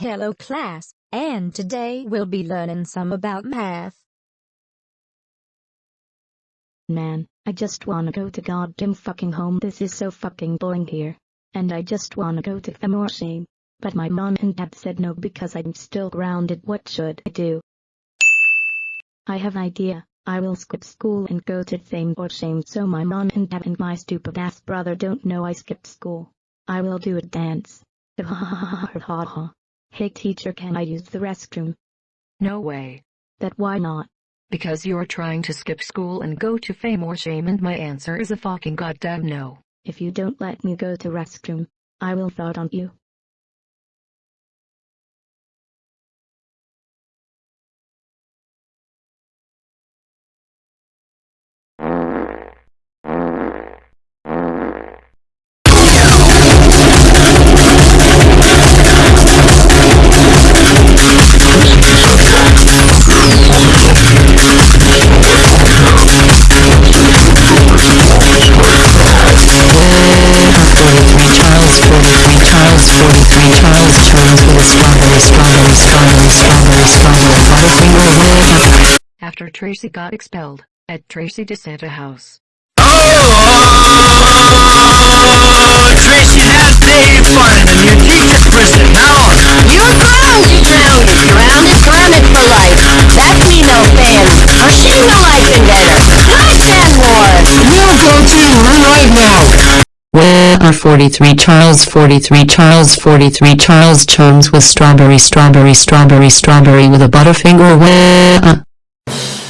Hello class, and today we'll be learning some about math. Man, I just wanna go to goddamn fucking home. This is so fucking boring here. And I just wanna go to Shame. But my mom and dad said no because I'm still grounded. What should I do? I have an idea. I will skip school and go to Fame or Shame so my mom and dad and my stupid ass brother don't know I skipped school. I will do a dance. Ha ha ha ha ha. Hey teacher can I use the restroom? No way. That why not? Because you're trying to skip school and go to fame or shame and my answer is a fucking goddamn no. If you don't let me go to restroom, I will fart on you. After Tracy got expelled, at Tracy DeSanta house. Oh, Tracy, that day fun in the new teacher prison. Now, You're grounded, grounded, grounded, grounded for life. That's me no fan. Or she no life in better. Life and more. we'll go to room right now. Where are forty-three Charles, forty-three Charles, forty-three Charles Charms with strawberry, strawberry, strawberry, strawberry with a butterfinger way up.